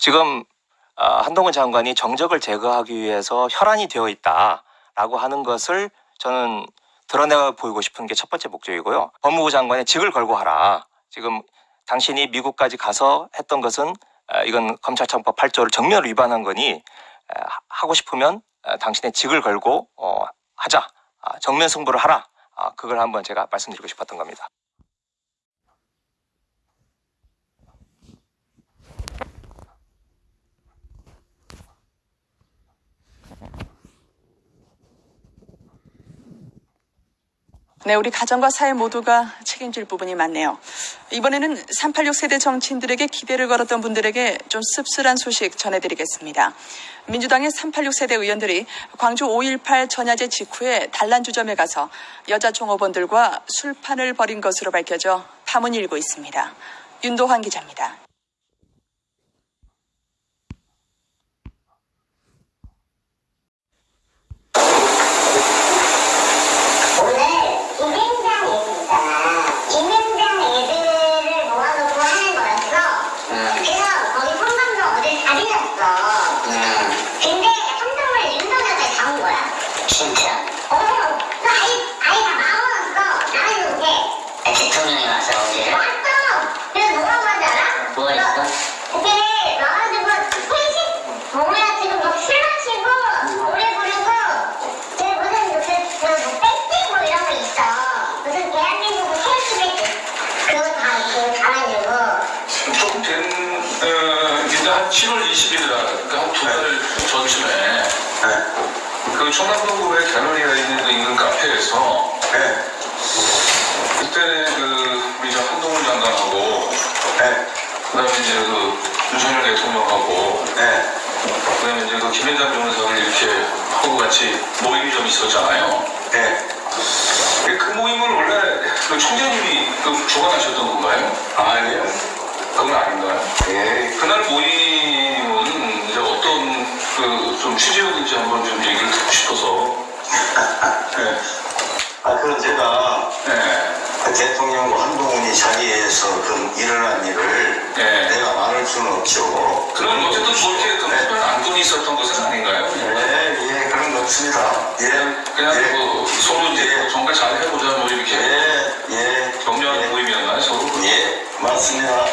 지금 아, 한동훈 장관이 정적을 제거하기 위해서 혈안이 되어 있다라고 하는 것을 저는 드러내 보이고 싶은 게 첫 번째 목적이고요. 법무부 장관의 직을 걸고 하라. 지금 당신이 미국까지 가서 했던 것은 아, 이건 검찰청법 8조를 정면으로 위반한 거니 아, 하고 싶으면 아, 당신의 직을 걸고 어, 하자. 아, 정면 승부를 하라. 아, 그걸 한번 제가 말씀드리고 싶었던 겁니다. 네, 우리 가정과 사회 모두가 책임질 부분이 많네요. 이번에는 386 세대 정치인들에게 기대를 걸었던 분들에게 좀 씁쓸한 소식 전해드리겠습니다. 민주당의 386 세대 의원들이 광주 5.18 전야제 직후에 단란주점에 가서 여자 종업원들과 술판을 벌인 것으로 밝혀져 파문이 일고 있습니다. 윤도환 기자입니다. 오늘 김앤장 얘기잖아. 김앤장 애들을 모아놓고 하는 거였어. 그래서 거기 성남도 어딜 다 들렸어. 근데 한동을 윤석열까지 다 온 거야. 진짜? 어, 그 아이, 아이 다 마음먹었어. 나가는 게. 아, 대통령이 와서 어디를? 왔어. 그래서 뭐라고 하지 알아? 뭐 했어? 그게 와가지고 회식 뭐야 지금 막술 마시고 노래 부르고 그 무슨 그, 그, 뭐 뺏기고 이런 거 있어 무슨 대한민국 헬스백 그거 다 이렇게 가가지고 조금 된, 어, 이제 한 7월 20일 날, 그러니까 한 두 달 전쯤에, 그 청남동구의 갤러리가 있는 그 인근 카페에서, 그때 그, 우리 저 한동훈 장관하고, 그 다음에 이제 그 윤석열 대통령하고, 그 다음에 이제 그 김현장 변호사를 이렇게 하고 같이 모임이 좀 있었잖아요. 그 모임을 원래 그 총재님이 그 주관하셨던 건가요? 아니요. 그건 아닌가요? 예. 그날 모임은 이제 어떤 그 좀 취지였는지 한번 좀 얘기를 듣고 싶어서. 네. 아, 그건 제가 네. 그 대통령 한동훈이 자리에서 그 일어난 일을 네. 말할 수는 없죠. 그럼 어쨌든 그렇게 그 네. 특별한 안건이 있었던 것은 아닌가요? 네, 예, 그런 거 없습니다. 예, 그냥 예, 뭐 서로 이제 정말 잘 해보자 뭐 이렇게 예, 예, 격려하는 예, 모임이었나요? 서로? 예, 맞습니다.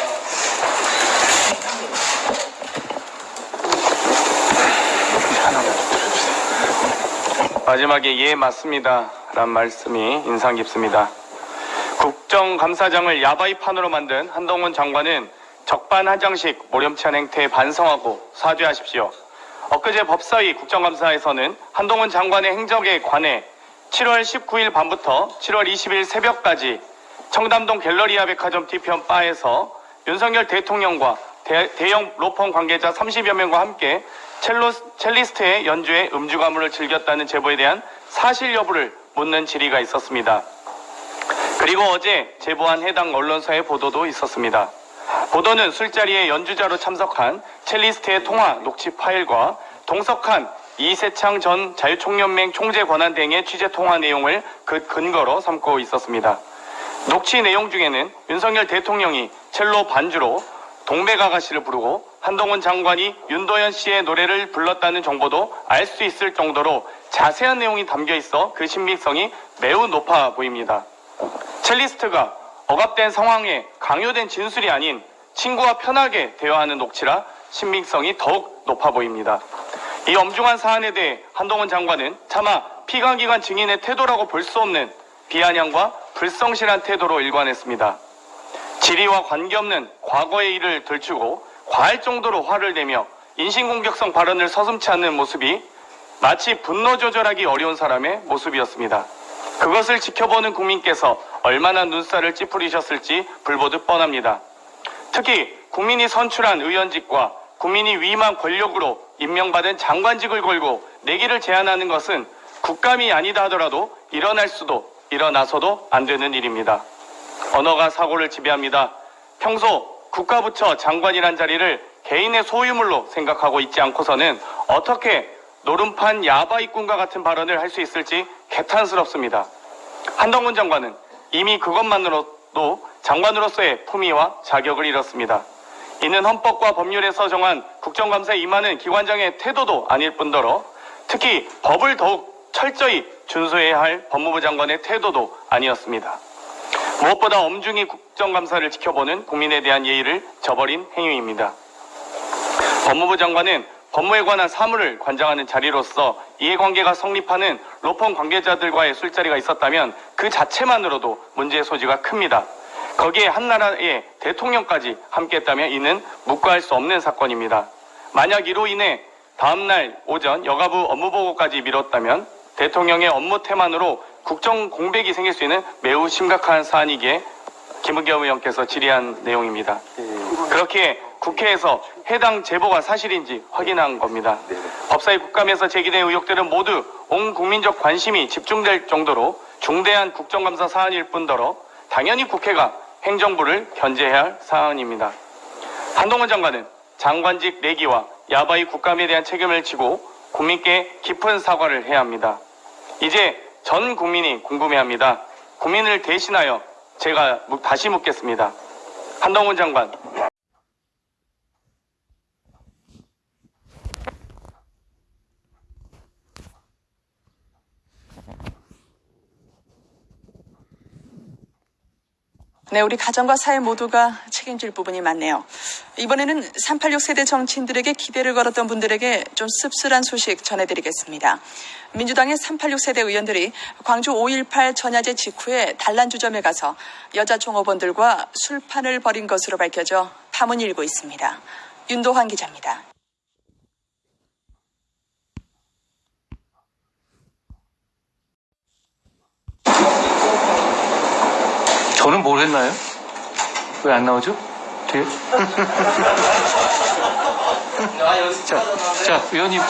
마지막에 예 맞습니다 란 말씀이 인상 깊습니다. 국정감사장을 야바이 판으로 만든 한동훈 장관은 적반하장식 모렴치한 행태에 반성하고 사죄하십시오. 엊그제 법사위 국정감사에서는 한동훈 장관의 행적에 관해 7월 19일 밤부터 7월 20일 새벽까지 청담동 갤러리아 백화점 뒤편 바에서 윤석열 대통령과 대, 형 로펌 관계자 30여 명과 함께 첼로, 첼리스트의 연주에 음주 가물을 즐겼다는 제보에 대한 사실 여부를 묻는 질의가 있었습니다. 그리고 어제 제보한 해당 언론사의 보도도 있었습니다. 보도는 술자리에 연주자로 참석한 첼리스트의 통화 녹취 파일과 동석한 이세창 전 자유총연맹 총재 권한대행의 취재 통화 내용을 그 근거로 삼고 있었습니다. 녹취 내용 중에는 윤석열 대통령이 첼로 반주로 동백아가씨를 부르고 한동훈 장관이 윤도현 씨의 노래를 불렀다는 정보도 알 수 있을 정도로 자세한 내용이 담겨 있어 그 신빙성이 매우 높아 보입니다. 첼리스트가 억압된 상황에 강요된 진술이 아닌 친구와 편하게 대화하는 녹취라 신빙성이 더욱 높아 보입니다. 이 엄중한 사안에 대해 한동훈 장관은 차마 피감기관 증인의 태도라고 볼 수 없는 비아냥과 불성실한 태도로 일관했습니다. 질의와 관계없는 과거의 일을 들추고 과할 정도로 화를 내며 인신공격성 발언을 서슴치 않는 모습이 마치 분노 조절하기 어려운 사람의 모습이었습니다. 그것을 지켜보는 국민께서 얼마나 눈살을 찌푸리셨을지 불보듯 뻔합니다. 특히 국민이 선출한 의원직과 국민이 위임한 권력으로 임명받은 장관직을 걸고 내기를 제안하는 것은 국감이 아니다 하더라도 일어날 수도 일어나서도 안 되는 일입니다. 언어가 사고를 지배합니다. 평소 국가부처 장관이란 자리를 개인의 소유물로 생각하고 있지 않고서는 어떻게 노름판 야바이꾼과 같은 발언을 할 수 있을지 개탄스럽습니다. 한동훈 장관은 이미 그것만으로도 장관으로서의 품위와 자격을 잃었습니다. 이는 헌법과 법률에서 정한 국정감사에 임하는 기관장의 태도도 아닐 뿐더러 특히 법을 더욱 철저히 준수해야 할 법무부 장관의 태도도 아니었습니다. 무엇보다 엄중히 국정감사를 지켜보는 국민에 대한 예의를 저버린 행위입니다. 법무부 장관은 법무에 관한 사무를 관장하는 자리로서 이해관계가 성립하는 로펌 관계자들과의 술자리가 있었다면 그 자체만으로도 문제의 소지가 큽니다. 거기에 한 나라의 대통령까지 함께했다면 이는 묵과할 수 없는 사건입니다. 만약 이로 인해 다음날 오전 여가부 업무보고까지 미뤘다면 대통령의 업무 태만으로 국정 공백이 생길 수 있는 매우 심각한 사안이기에 김은겸 의원께서 질의한 내용입니다. 그렇게 국회에서 해당 제보가 사실인지 확인한 겁니다. 법사위 국감에서 제기된 의혹들은 모두 온 국민적 관심이 집중될 정도로 중대한 국정감사 사안일 뿐더러 당연히 국회가 행정부를 견제해야 할 사안입니다. 한동훈 장관은 장관직 내기와 야바이 국감에 대한 책임을 지고 국민께 깊은 사과를 해야 합니다. 이제 전 국민이 궁금해합니다. 국민을 대신하여 제가 묻- 다시 묻겠습니다. 한동훈 장관, 네, 우리 가정과 사회 모두가 책임질 부분이 많네요. 이번에는 386 세대 정치인들에게 기대를 걸었던 분들에게 좀 씁쓸한 소식 전해드리겠습니다. 민주당의 386 세대 의원들이 광주 5.18 전야제 직후에 단란주점에 가서 여자 종업원들과 술판을 벌인 것으로 밝혀져 파문이 일고 있습니다. 윤도환 기자입니다. 저는 뭘 했나요? 왜 안 나오죠? 뒤에? 자, 자, 위원님.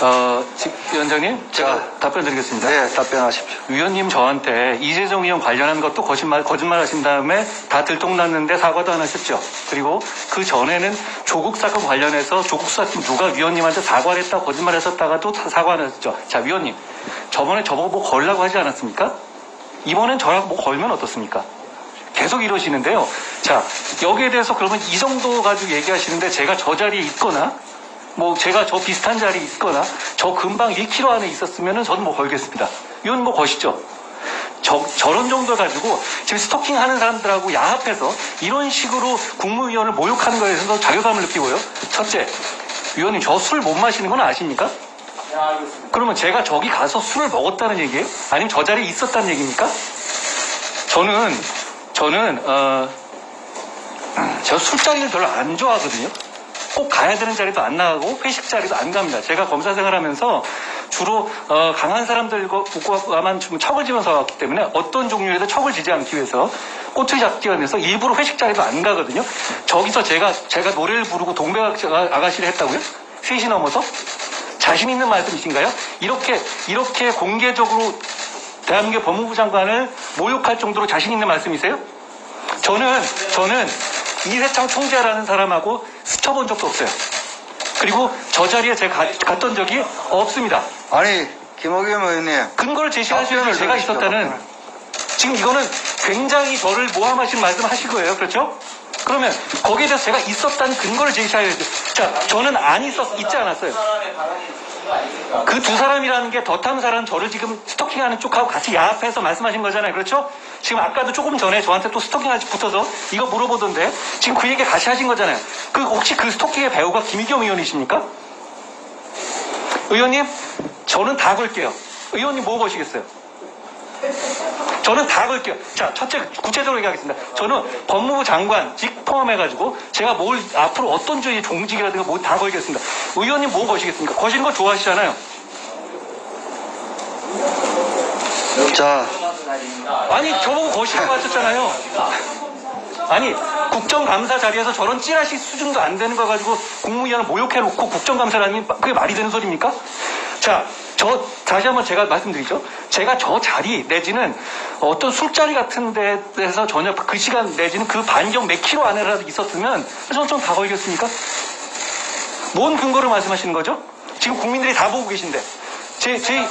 어, 지- 위원장님, 제가 답변 드리겠습니다. 네, 답변하십시오. 위원님 저한테 이재정 의원 관련한 것도 거짓말, 거짓말 하신 다음에 다 들통났는데 사과도 안 하셨죠. 그리고 그 전에는 조국 사건 관련해서 조국 사건 누가 위원님한테 사과를 했다 거짓말 했었다가도 다 사과 안 하셨죠. 자, 위원님. 저번에 저보고 뭐 걸라고 하지 않았습니까? 이번엔 저랑 뭐 걸면 어떻습니까? 계속 이러시는데요. 자, 여기에 대해서 그러면 이 정도 가지고 얘기하시는데 제가 저 자리에 있거나 뭐 제가 저 비슷한 자리에 있거나 저 금방 1km 안에 있었으면 은 저는 뭐 걸겠습니다. 이건 뭐 거시죠. 저, 저런 정도 가지고 지금 스토킹 하는 사람들하고 야합해서 이런 식으로 국무위원을 모욕하는 거에 대해서 자괴감을 느끼고요. 첫째, 위원님 저 술 못 마시는 건 아십니까? 그러면 제가 저기 가서 술을 먹었다는 얘기예요? 아니면 저 자리에 있었다는 얘기입니까? 저는 저는 어, 저 술자리를 별로 안 좋아하거든요. 꼭 가야 되는 자리도 안 나가고 회식 자리도 안 갑니다. 제가 검사 생활하면서 주로 어, 강한 사람들과만 좀 척을 지면서 왔기 때문에 어떤 종류에도 척을 지지 않기 위해서 꼬투리 잡기 위해서 일부러 회식 자리도 안 가거든요. 저기서 제가 제가 노래를 부르고 동백 아가씨를 했다고요? 셋이 넘어서 자신 있는 말씀이신가요? 이렇게 이렇게 공개적으로 대한민국 법무부 장관을 모욕할 정도로 자신 있는 말씀이세요? 저는 저는 이세창 총재라는 사람하고 스쳐본 적도 없어요. 그리고 저 자리에 제가 가- 갔던 적이 없습니다. 아니, 김호겸 의원님. 근거를 제시하시면 답변을 제가 있었다는. 지금 이거는 굉장히 저를 모함하신 말씀 하실 거예요. 그렇죠? 그러면 거기에 대해서 제가 있었다는 근거를 제시해야죠. 자, 저는 안 있었, 있지 않았어요. 그 두 사람이라는 게 사람 저를 지금 스토킹하는 쪽하고 같이 야합해서 말씀하신 거잖아요. 그렇죠? 지금 아까도 조금 전에 저한테 또 스토킹하지 붙어서 이거 물어보던데 지금 그 얘기 같이 하신 거잖아요. 그 혹시 그 스토킹의 배우가 김희겸 의원이십니까? 의원님, 저는 다 걸게요. 의원님 뭐 거시겠어요? 저는 다 걸게요. 자, 첫째, 구체적으로 얘기하겠습니다. 저는 법무부 장관 직 포함해가지고 제가 뭘 앞으로 어떤 주의 종직이라든가 뭐 다 걸겠습니다. 의원님 뭐 거시겠습니까? 거시는 거 좋아하시잖아요. 자, 아니, 저보고 거시라고 하셨잖아요. 아니, 국정감사 자리에서 저런 찌라시 수준도 안 되는 거 가지고 국무위원을 모욕해놓고 국정감사라니 그게 말이 되는 소리입니까? 자, 저 다시 한번 제가 말씀드리죠. 제가 저 자리 내지는 어떤 술자리 같은 데에서 전혀 그 시간 내지는 그 반경 몇 킬로 안에라도 있었으면 저는 좀 다 걸겠습니까? 뭔 근거로 말씀하시는 거죠? 지금 국민들이 다 보고 계신데. 제, 제,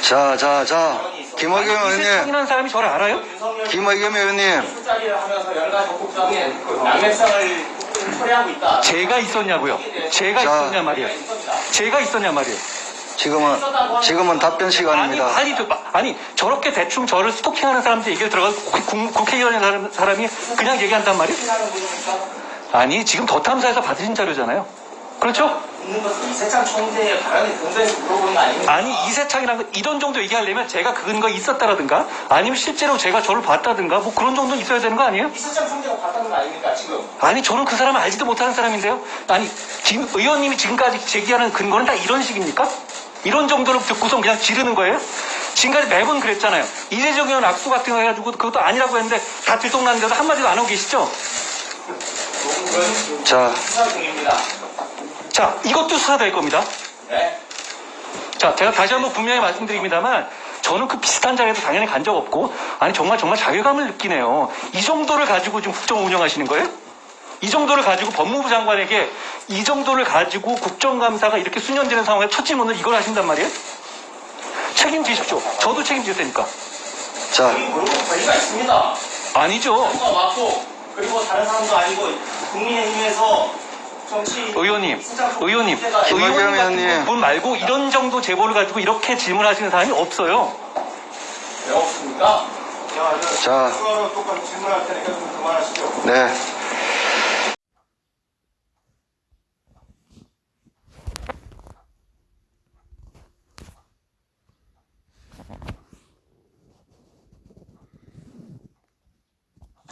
자, 자, 자. 김의겸 의원님. 이세창이라는 사람이 저를 알아요? 김의겸 의원님. 술자리를 하면서 있다. 제가 있었냐고요? 제가 자. 있었냐 말이에요. 제가 있었냐 말이에요. 지금은, 지금은 답변 아니, 시간입니다. 아니, 저- 아니, 저렇게 대충 저를 스토킹하는 사람들 얘기를 들어가서 국- 국회의원의 사람, 사람이 그냥 얘기한단 말이에요? 아니, 지금 더 탐사에서 받으신 자료잖아요. 그렇죠? 있는 것은 이세창 총재의 발언에 근거해서 물어보는 거 아닙니까? 아니, 이세창이라는 거 이런 정도 얘기하려면 제가 근거 있었다라든가 아니면 실제로 제가 저를 봤다든가 뭐 그런 정도 있어야 되는 거 아니에요? 이세창 총재가 봤다는 거 아닙니까 지금? 아니, 저는 그 사람을 알지도 못하는 사람인데요. 아니, 김 의원님이 지금까지 제기하는 근거는 다 이런 식입니까? 이런 정도로 듣고서 그냥 지르는 거예요? 지금까지 매번 그랬잖아요. 이재정 의원 악수 같은 거 해가지고 그것도 아니라고 했는데 다 들통났는데도 한마디도 안 하고 계시죠? 자. 자, 이것도 수사될 겁니다. 네. 자, 제가 다시 한번 분명히 말씀드립니다만 저는 그 비슷한 자리에도 당연히 간 적 없고 아니 정말 정말 자괴감을 느끼네요. 이 정도를 가지고 지금 국정 운영하시는 거예요? 이 정도를 가지고 법무부 장관에게 이 정도를 가지고 국정감사가 이렇게 수년되는 상황에 첫 질문을 이걸 하신단 말이에요? 책임지십시오. 저도 책임질 테니까. 자, 권리가 있습니다. 아니죠. 누가 왔고 그리고 다른 사람도 아니고 국민의힘에서 정치 의원님, 의원님, 의원님. 분 말고 이런 정도 제보를 가지고 이렇게 질문하시는 사람이 없어요. 왜 없습니까? 자. 똑같이 질문할 테니까 좀 그만하시죠. 네.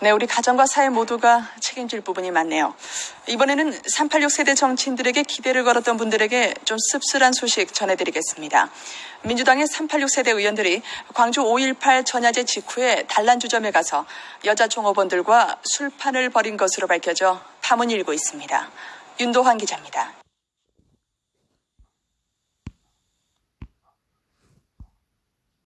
네, 우리 가정과 사회 모두가 책임질 부분이 많네요. 이번에는 386 세대 정치인들에게 기대를 걸었던 분들에게 좀 씁쓸한 소식 전해드리겠습니다. 민주당의 386 세대 의원들이 광주 5.18 전야제 직후에 단란주점에 가서 여자 종업원들과 술판을 벌인 것으로 밝혀져 파문이 일고 있습니다. 윤도환 기자입니다.